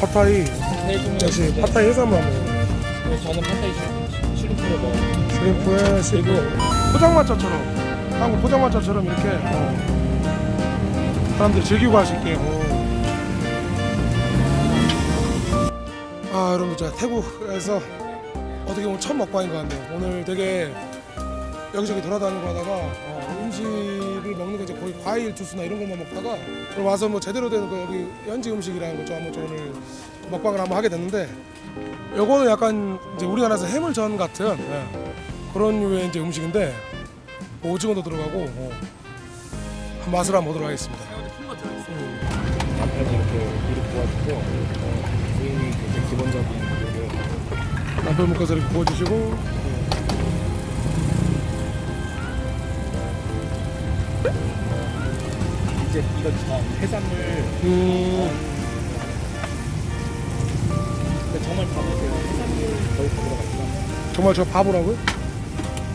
파타이 역시 파타이 해산물 먹어요 네, 저는 파타이 shrimp에 먹어요 shrimp에 그리고 포장마차처럼 한국 포장마차처럼 이렇게 어. 사람들이 즐기고 갈 수 있게 어. 아 여러분들 제가 태국에서 어떻게 보면 첫 먹방인 것 같네요 오늘 되게 여기저기 돌아다니고 하다가 어, 음식을 먹는 거 이제 거의 과일 주스나 이런 것만 먹다가 와서 뭐 제대로 된거 여기 현지 음식이라는 거좀 한번 저 오늘 먹방을 한번 하게 됐는데 요거는 약간 이제 우리나라에서 해물전 같은 예, 그런 류의 이제 음식인데 뭐 오징어도 들어가고 어, 한 맛을 한번 보도록 하겠습니다. 이렇게 일을 도와주고 어, 부인이 이제 기본적인 요리를 남편 묶어서 이렇게 구워주시고. 이제 이거 전 해산물. 음, 정말 바보세요. 해산물 거의 다 들어갔죠 정말 저 바보라고요?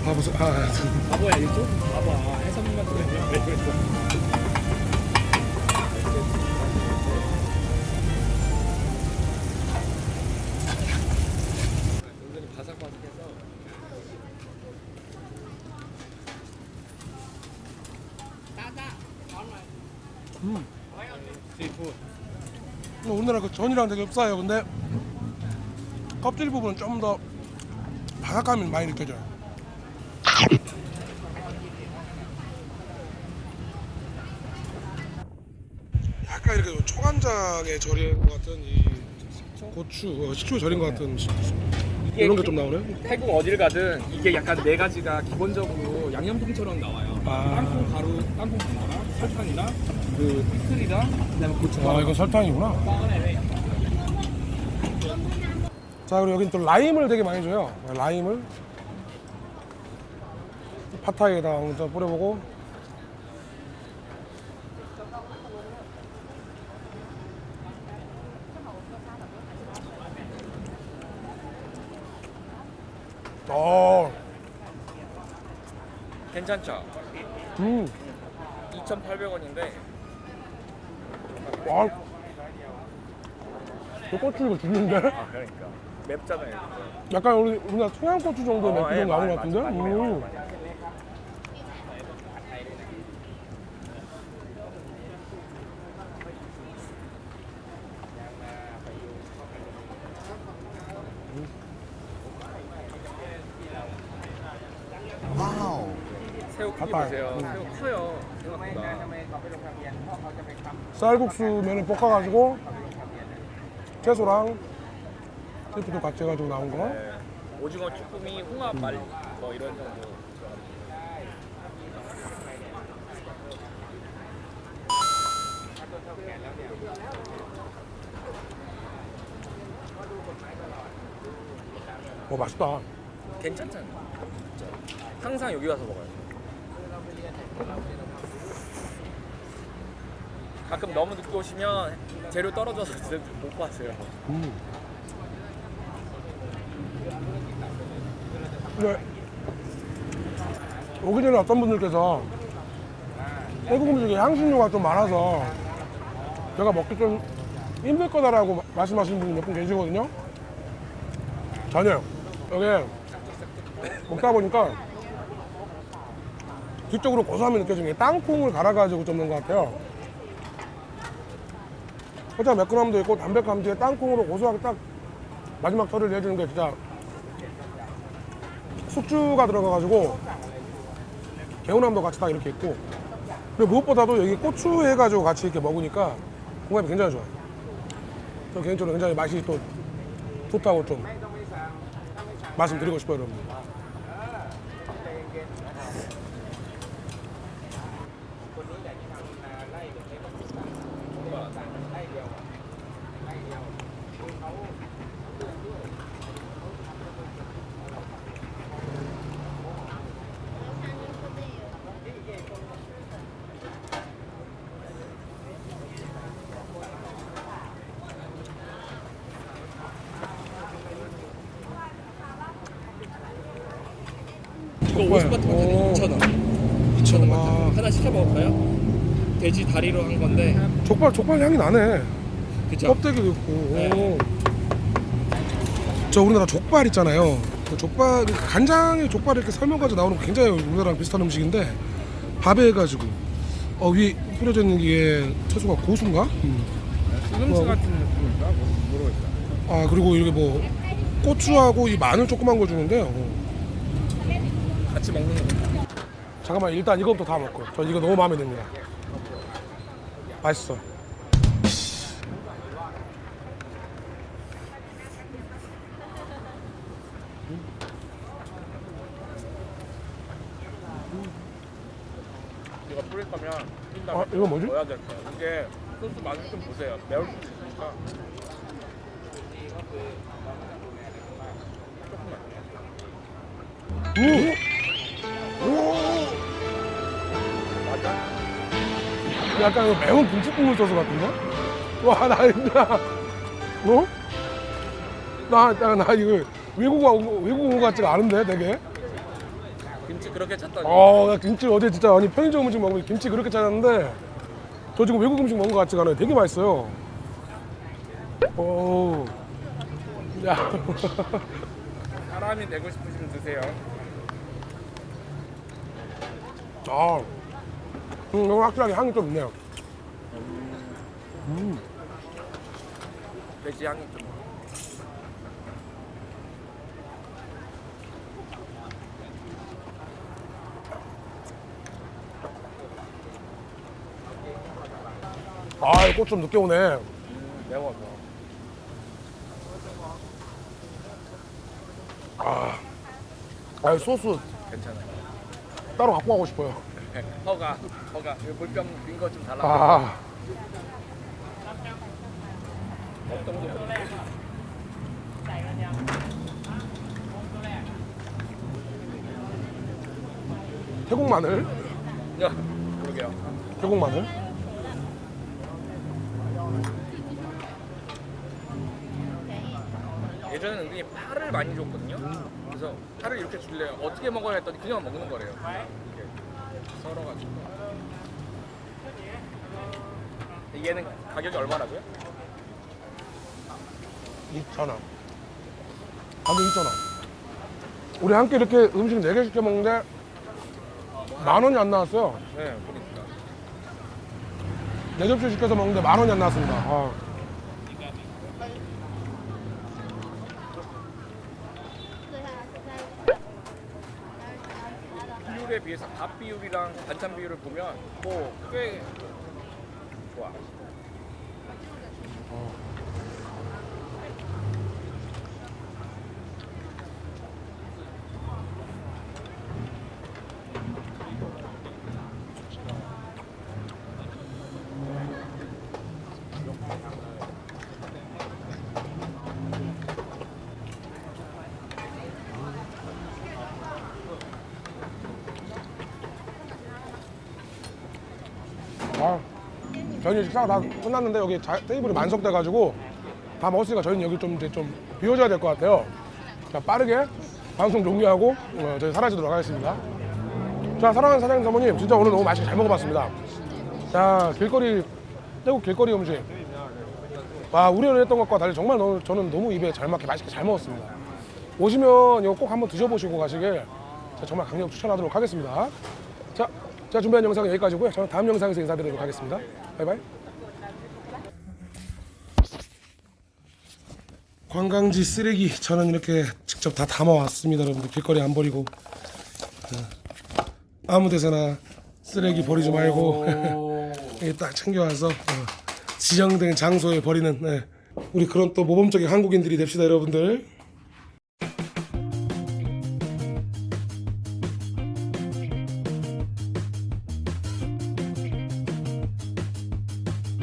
바보 아, 아. 바보야 이게 조금 바보야 해산물만 들어가면 뭐 우리나라 그 전이랑 되게 흡사해요. 근데 껍질 부분은 좀 더 바삭함이 많이 느껴져요. 약간 이렇게 초간장에 절인 것 같은 이 고추, 어, 식초에 절인 것 같은 시- 이런 게 좀 나오네. 태국 어딜 가든 이게 약간 네 가지가 기본적으로 양념통처럼 나와요. 아. 땅콩 가루, 땅콩 가루랑 설탕이랑 그 피클이랑 그다음에 고춧가루. 아 이건 설탕이구나. 자 그리고 여긴 또 라임을 되게 많이 줘요. 라임을 팟타이에다 먼저 뿌려보고. 어, 괜찮죠? 음, 2,800원인데 와, 저 고추 이거 죽는데? 아 그러니까 맵잖아요. 약간 우리 우리나라 청양고추 정도의 어, 맵기 예, 좀 나는 것 같은데? 음. 많이 매워요. 새우 크기. 보세요. 음. 새우 커요. 생각보다. 쌀국수 면을 볶아가지고 채소랑 스프도 같이 해가지고 나온 거. 네. 오징어 쭈꾸미, 홍합 말, 뭐 이런 정도. 어 맛있다. 괜찮잖아요. 진짜. 항상 여기 와서 먹어요. 가끔 너무 늦게 오시면 재료 떨어져서 진짜 못 봤어요. 음. 근데 오기 전에 어떤 분들께서 태국 음식에 향신료가 좀 많아서 제가 먹기 좀 힘들 거다라고 마- 말씀하시는 분이 몇 분 계시거든요. 전혀요. 여기 먹다 보니까 뒤쪽으로 고소함이 느껴지는 게 땅콩을 갈아가지고 좀 넣은 것 같아요. 살짝 매끈함도 있고 담백함 뒤에 땅콩으로 고소하게 딱 마지막 털을 내주는 게 진짜 숙주가 들어가가지고 개운함도 같이 딱 이렇게 있고 그리고 무엇보다도 여기 고추 해가지고 같이 이렇게 먹으니까 궁합이 굉장히 좋아요. 저 개인적으로 굉장히 맛이 또 좋다고 좀 말씀드리고 싶어요, 여러분. 이거 족발. 50바트 오. 2,000원. 2,000원. 와. 하나 시켜 먹을까요? 돼지 다리로 한 건데. 족발 족발 향이 나네. 그죠? 껍데기도 있고. 네. 오. 저 우리나라 족발 있잖아요. 그 족발 그 간장에 족발 이렇게 설명까지 나오는 거 굉장히 우리나라랑 비슷한 음식인데 밥에 해가지고 어 위에 뿌려져 있는 게 채소가 고수인가? 음. 시금치 뭐. 같은 느낌인가? 뭐 모르겠다. 아 그리고 이렇게 뭐 고추하고 이 마늘 조그만 거 주는데요. 어. 같이 먹는 거. 잠깐만 일단 이거부터 다 먹고 저 이거 너무 마음에 듭니다. 맛있어. 이거 뿌릴 거면 아 이거 뭐지? 넣어야 될 거예요. 이게 소스 맛을 좀 보세요. 매울 수도 있으니까. 오! 약간 매운 김치국물 소스 같은데? 와, 나 진짜. 뭐? 나, 나, 나 이거 외국 온, 외국 온 것 같지가 않은데, 되게? 김치 그렇게 찾다니. 어, 나 김치 어제 진짜, 아니, 편의점 음식 먹으면 김치 그렇게 찾았는데, 저 지금 외국 음식 먹은 것 같지가 않아요. 되게 맛있어요. 오. 야. 사람이 되고 싶으시면 드세요. 아. 음, 이거 확실하게 향이 좀 있네요. 음. 돼지 향이 좀. 아, 이거 꽃좀 늦게 오네. 음, 매워서. 아, 아 소스 괜찮아요. 따로 갖고 가고 싶어요. 허가, 허가. 이거 물병 빈 거 좀 달라. 아? 태국 마늘, 야, 그러게요. 태국 마늘. 예전에는 은근히 파를 많이 줬거든요. 그래서 파를 이렇게 줄래요. 어떻게 먹어야 했더니 그냥 먹는 거래요. 썰어가지고. 얘는 가격이 얼마라고요? 2,000원. 가격 2,000원. 우리 함께 이렇게 음식 4개 시켜 먹는데 만 원이 안 나왔어요. 네, 보니까. 네 접시 시켜서 먹는데 만 원이 안 나왔습니다. 아. 비율에 비해서 밥 비율이랑 반찬 비율을 보면 뭐 꽤 좋아. 아. 저희는 식사가 다 끝났는데 여기 자- 테이블이 만석돼가지고 다 먹었으니까 저희는 여기 좀 이제 좀 비워줘야 될 것 같아요. 자 빠르게 방송 종료하고 어, 저희 사라지도록 하겠습니다. 자 사랑하는 사장님 사모님 진짜 오늘 너무 맛있게 잘 먹어봤습니다. 자 길거리 태국 길거리 음식 와 우려를 했던 것과 달리 정말 너무, 저는 너무 입에 잘 맞게 맛있게 잘 먹었습니다. 오시면 이거 꼭 한번 드셔보시고 가시길 정말 강력 추천하도록 하겠습니다. 자, 제가 준비한 영상은 여기까지고요. 저는 다음 영상에서 인사드리도록 하겠습니다. 바이바이. 관광지 쓰레기 저는 이렇게 직접 다 담아왔습니다. 여러분들 길거리 안 버리고 어, 아무 데서나 쓰레기 버리지 말고 딱 챙겨와서 어, 지정된 장소에 버리는 네. 우리 그런 또 모범적인 한국인들이 됩시다, 여러분들.